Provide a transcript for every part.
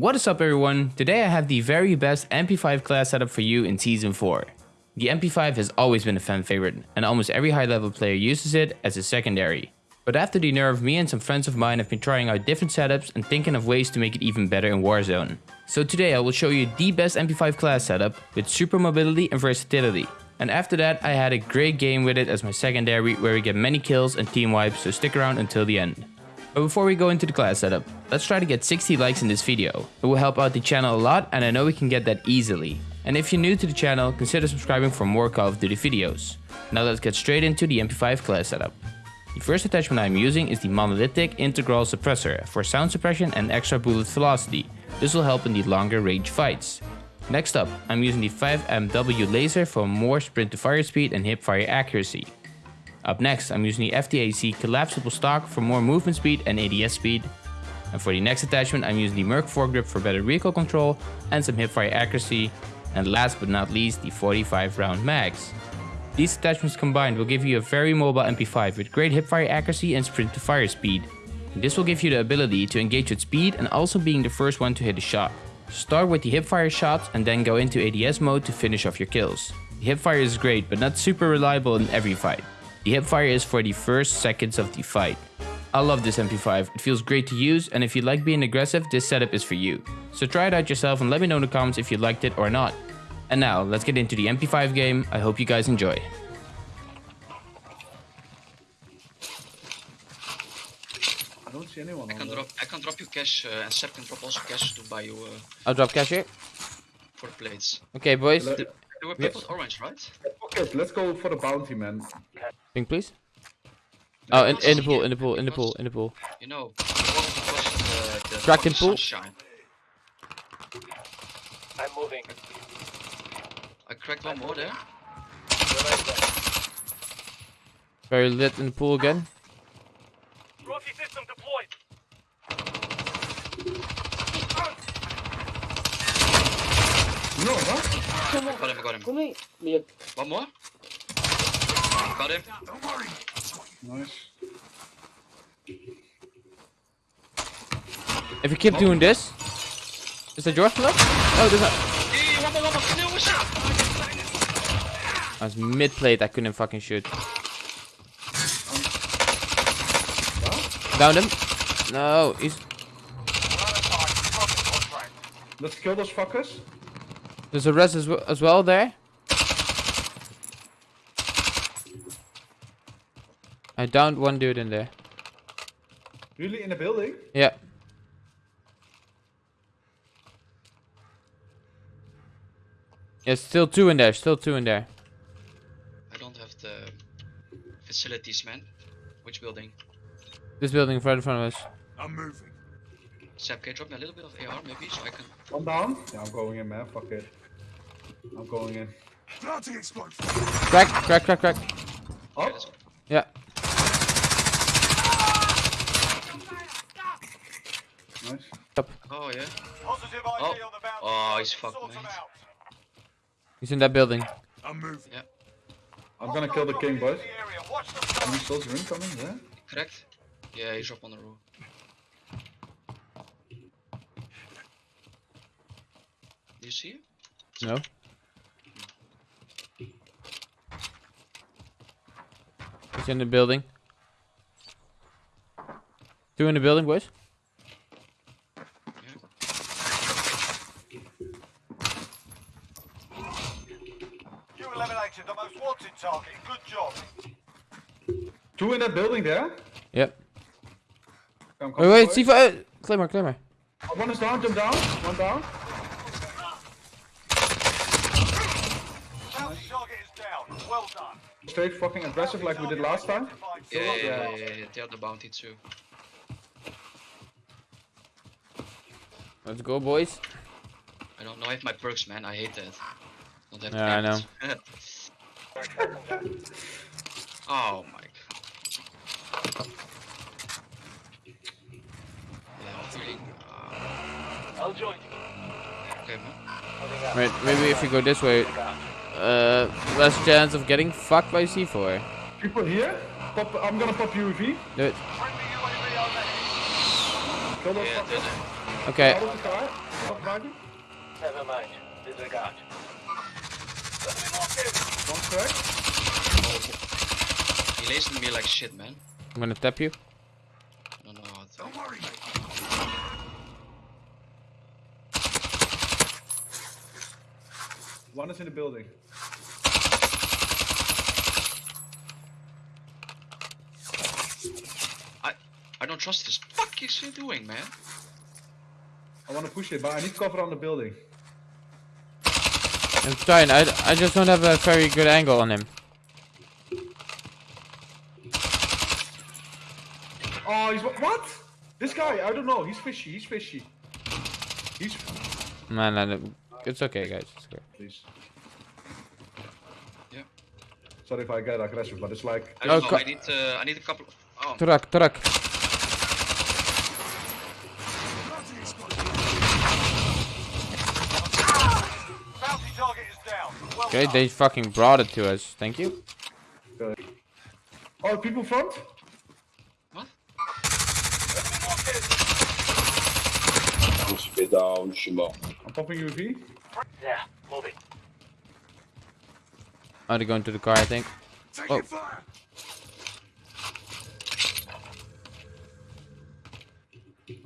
What is up everyone? Today I have the very best MP5 class setup for you in Season 4. The MP5 has always been a fan favorite, and almost every high level player uses it as a secondary. But after the nerf, me and some friends of mine have been trying out different setups and thinking of ways to make it even better in Warzone. So today I will show you the best MP5 class setup with super mobility and versatility. And after that I had a great game with it as my secondary where we get many kills and team wipes so stick around until the end. But before we go into the class setup, let's try to get 60 likes in this video. It will help out the channel a lot and I know we can get that easily. And if you're new to the channel, consider subscribing for more Call of Duty videos. Now let's get straight into the MP5 class setup. The first attachment I'm using is the Monolithic Integral Suppressor for sound suppression and extra bullet velocity. This will help in the longer range fights. Next up, I'm using the 5MW laser for more sprint to fire speed and hip fire accuracy. Up next, I'm using the FTAC collapsible stock for more movement speed and ADS speed. And for the next attachment, I'm using the Merc foregrip for better recoil control and some hipfire accuracy. And last but not least, the 45 round mags. These attachments combined will give you a very mobile MP5 with great hipfire accuracy and sprint to fire speed. This will give you the ability to engage with speed and also being the first one to hit a shot. Start with the hipfire shots and then go into ADS mode to finish off your kills. The hipfire is great but not super reliable in every fight. The hipfire is for the first seconds of the fight. I love this MP5, it feels great to use and if you like being aggressive, this setup is for you. So try it out yourself and let me know in the comments if you liked it or not. And now, let's get into the MP5 game, I hope you guys enjoy. I don't see anyone I can drop I can drop you cash uh, and Seb can drop also cash to buy you uh, I'll drop cash here. for the plates. Okay boys, Let- They were Yes. purple orange, right? Okay, let's go for the bounty, man. Ping please. Oh, in, in the pool, in the pool, in the pool, in the pool. You know, because the, the Kraken pool? sunshine. I'm moving. I cracked one more there. Very lit in the pool again. Rocky system deployed. No, huh? Got him, I got him. Kom mee. Meer. One more. Got him. Nice. If you keep doing this, is that yours left? Oh, there's not. Hey, one more, one more. No, what's up? I was mid plate, I couldn't fucking shoot. Downed him. No, he's Let's kill those fuckers. there's a res as, as well there. I downed one dude in there. Really in the building? Yeah. Yeah, still two in there, still two in there. I don't have the facilities, man. Which building? This building right in front of us. I'm moving. Seb, can you drop me a little bit of AR maybe so I can... One down? Yeah, I'm going in, man. Fuck it. I'm going in. Planting explosion. Crack, crack, crack, crack. Oh. Yeah. nice. Oh, yeah. Positive ID Oh. on the. Oh, he's fucked, them mate. He's in that building. I'm moving. Yeah. I'm gonna kill the king, boys. The area. Watch them Any coming. Yeah? Correct? Yeah, he's up on the roof. Do you see him? No. He's in the building. Two in the building, boys. Eliminated the most wanted target. Good job. Two in that building there? Yep. Wait, come, wait, boys. C4. Uh, Claymore, Claymore. One is down, jump down. One down. Target is down. Well done. Straight fucking aggressive like we did last time. Yeah, yeah, yeah, yeah, yeah, yeah. They are the bounty too. Let's go, boys. I don't know. if my perks, man. I hate that. Don't Yeah, I know. oh my god. Yeah, I'm feeling. Uh, I'll join you. okay, man. Wait, maybe if we go this way, uh, less chance of getting fucked by C4. People here? Pop, I'm gonna pop UAV. Do it. Friendly UAV on the Kill Yeah, fuckers. there's a- Okay. Out of the car. Stop driving. Never mind. Disregard. One crack. He lays me like shit, man. I'm gonna tap you. I don't know how to. Don't worry. One is in the building. I I don't trust this. Fuck is he doing, man? I want to push it, but I need cover on the building. I'm trying. I, I just don't have a very good angle on him. Oh, he's what? This guy, I don't know. He's fishy. He's fishy. He's Man, I don't- it's okay, guys. It's okay. please. Yeah. Sorry if I get aggressive, but it's like I don't Oh, know. I need uh, I need a couple. Of, oh, Turak, Turak. Bounty target is down. Well Okay, they fucking brought it to us. Thank you. oh, people front. what? Je me suis fait down, je suis mort. I'm popping UV. Yeah, moving. Oh, they're going to the car, I think. Taking Oh. fire.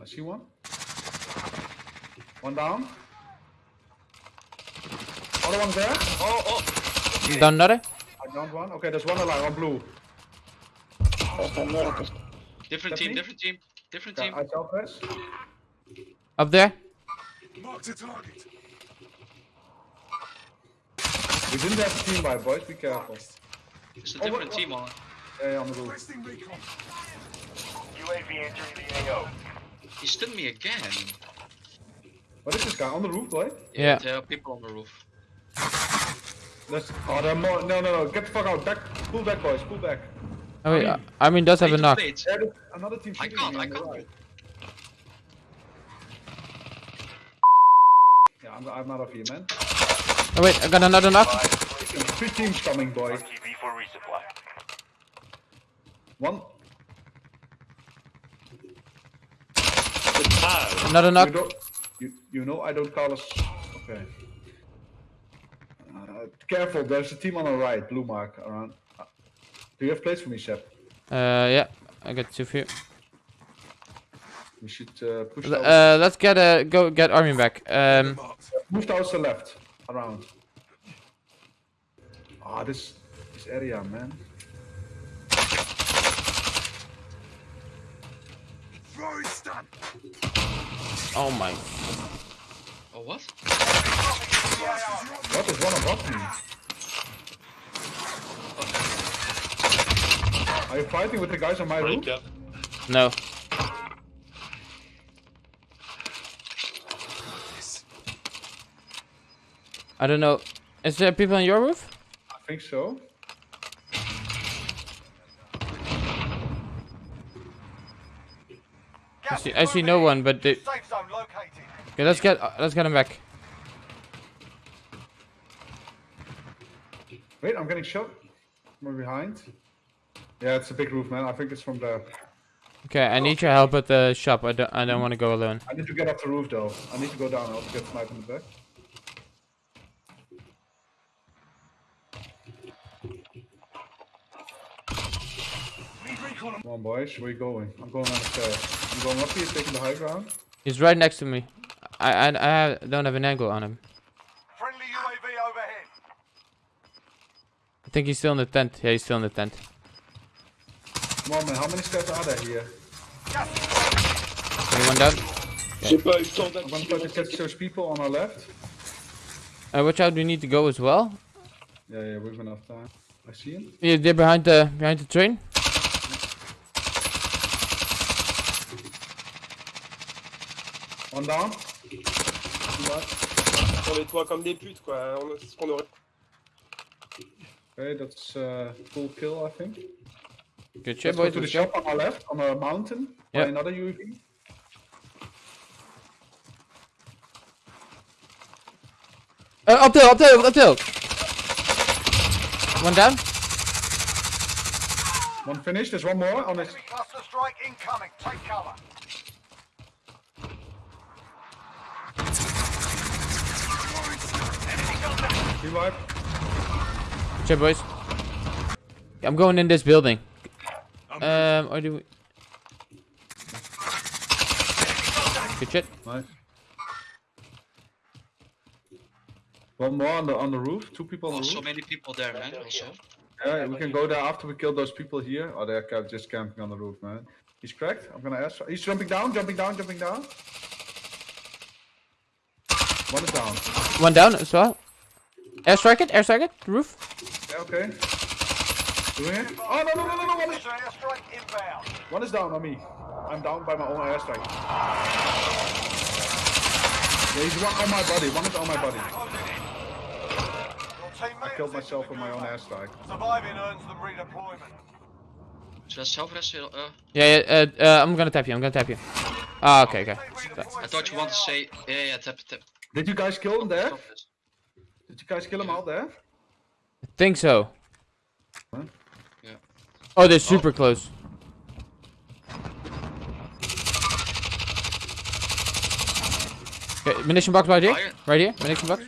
I see one. One down. Other one there. Oh oh. Done another? I downed one. Okay, there's one alive on blue. Different team. Different team. Different Yeah, team. I self-press. Up there? Marked a target. We didn't have a team by boys. Be careful. It's a Oh, different what- team on. Yeah, on the roof. UAV entering the AO. He stunned me again. What is this guy on the roof, boy? Yeah. There are people on the roof. That's oh, there are more. No, no, no. Get the fuck out. Back. Pull back, boys. Pull back. Oh, wait. I- mean, does have a Wait, knock. wait. Another team I can't. I can't. right. Yeah, I'm, I'm out of here, man. Oh, wait. I got another knock. Three teams coming, boys. TV for resupply. One. Another knock. don't. You you know I don't call us. Okay. Uh, careful. There's a team on the right. Blue mark around. Uh, Do you have place for me, Seb? Uh, yeah. I got two for you. We should uh, push. L- Uh, let's get uh, go get Armin back. Um, Marked. Move towards the left. Around. Ah, this this area, man. Throwing stun. oh my. Oh what? What is one above me? Are you fighting with the guys on my roof? No. I don't know. Is there people on your roof? I think so. Gas see- I see no one, but they- Safe zone located. Okay, let's get uh, let's get him back. Wait, I'm getting shot. From behind. Yeah, it's a big roof, man. I think it's from there. Okay, I need your help at the shop. I don't I don't want to go alone. I need to get off the roof though. I need to go down. I'll get sniped in the back. Come on, boys. Where you going? I'm going on the stairs. I'm going up here, taking the high ground. He's right next to me. I I, I don't have an angle on him. Friendly UAV overhead. I think he's still in the tent. Yeah, he's still in the tent. Come on, man. How many steps are there here? Gas Anyone down? J'ai pas eu le temps I'm gonna try to catch those people on our left. Uh, watch out, we need to go as well. Yeah, yeah, we've enough time. I see him. Yeah, they're behind the behind the train. One down. On les toits comme des putes quoi. On- C'est ce qu'on aurait. Okay, that's a full kill, I think. Good ship, boys. to the shop on our left, on a mountain, by another UAV. Uh, up there, up there, up there. One down. One finished, there's one more on this. Cluster strike incoming, take cover. Revive. Check, boys. I'm going in this building. Um, or do we... Good shit. Nice. One more on the on the roof. Two people on Oh, the roof. so many people there, man. Also. Yeah, we can go there after we kill those people here. Oh, they're just camping on the roof, man. He's cracked. I'm gonna ask. He's jumping down, jumping down, jumping down. One is down. One down as well. Airstrike it, airstrike it, roof. Yeah, okay. Doing it. Oh no no no no no! One is, Mission one is down on me. I'm down by my own airstrike. Yeah, he's one on my body. One is on my body. I killed myself with my own airstrike. Surviving earns them redeployment. Should I self-rest? Uh, Yeah, yeah, uh, uh, I'm gonna tap you, I'm gonna tap you. Ah, okay, okay. I thought you wanted to say, yeah, yeah, tap, tap. Did you guys kill him there? Did you guys kill him out there? I think so. Huh? Yeah. Oh, they're oh. super close. Okay, munition box right here. Fire. Right here, munition box.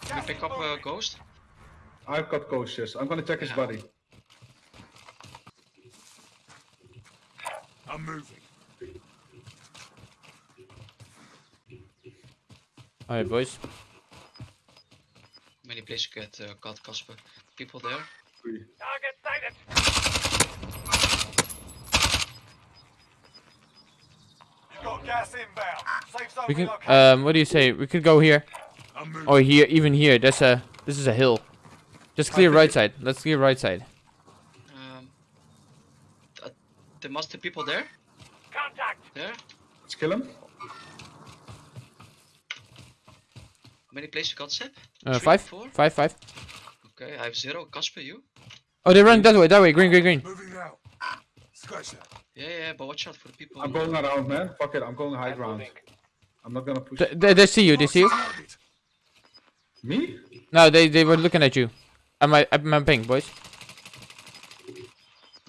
Can you pick up a ghost? I've got ghost, yes. I'm gonna check his body. I'm moving. Alright, boys. Many places you get uh, got Casper. People there. Three. Target sighted. You've got gas inbound. Safe zone We can. Um, what do you say? We could go here. Or here, even here. That's a. This is a hill. Just clear right side. Let's clear right side. Um, uh, there must be people there. Contact. There. Let's kill him. Many places you got Seb? Uh, Three, five, four? five, five. Okay, I have zero. Casper, you? Oh, they run that way. That way. Green, green, green. Moving out. Scratch that. Yeah, yeah, but watch out for the people. I'm going around, man. Fuck it. I'm going high I'm ground. moving. I'm not gonna push. They, they, they see you. They see you. Me? No, they they were looking at you. At my at my ping, boys.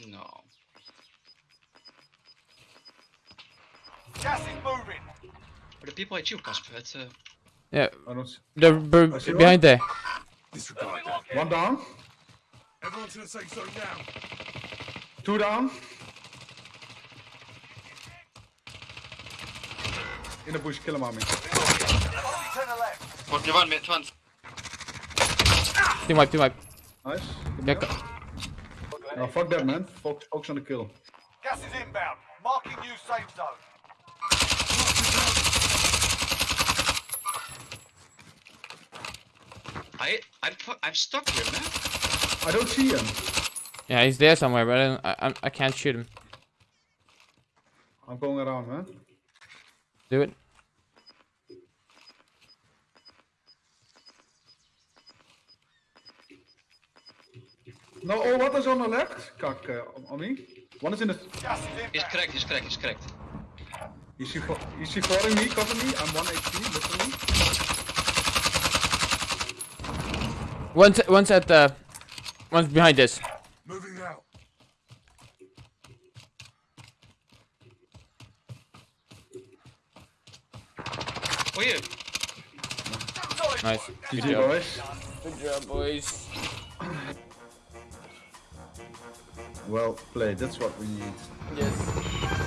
No. Gas is moving. But the people at you, Casper. It's uh, Yeah, I don't see. they're b- I see one. behind there. Disregard. One down. Everyone to the safe zone now. Two down. In the bush, kill him on me. Only ten are left. 41 minutes, 20. Team wipe, team wipe. Nice. Yeah, up. No, fuck that, man. Focus, focus on the kill. Gas is inbound. Marking new safe zone. I, I'm, I'm stuck here, man. I don't see him. yeah, he's there somewhere, but I don't, I, I'm- can't shoot him. I'm going around, man. Do it. No, oh, what is on the left? Kak, uh, on- on me. One is in the. Is He's inbound. correct, he's correct, he's correct. Is he, is he following me? Cover me. I'm 1 HP. Literally. One's one's at the. One's behind this. Moving out. Oh, yeah. Solid Nice. work. Good job. boys. Good job, boys. Well played. That's what we need. Yes.